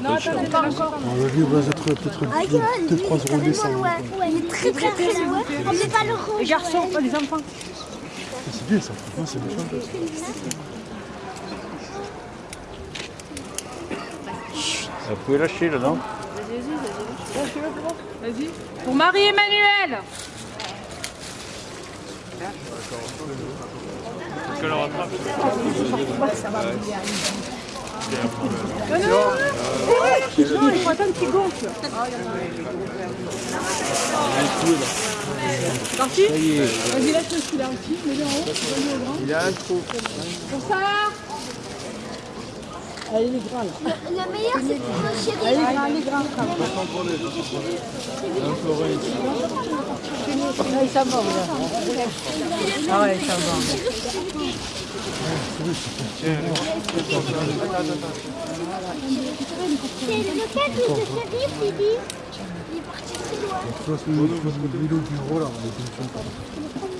Encore. On va vivre peut-être peut-être peut-être trois euros les cent. Il est très très très le. Les garçons, pas les enfants. C'est bien ça. Vous pouvez lâcher là, non? Vas-y. Pour Marie-Emmanuel. Non, non, non, non. Non, il attendre qu'il gonfle. Parti Vas-y, lâche celui-là aussi. Mets-le en haut. Il a un trou. Pour ça il est là. Le meilleur, c'est pour le chéri. il est grand, il est grand. Là, il s'en va, là. Ah ouais, il s'en va. C'est lequel de chéri, Philippe Il est parti très loin. Le gros là, on est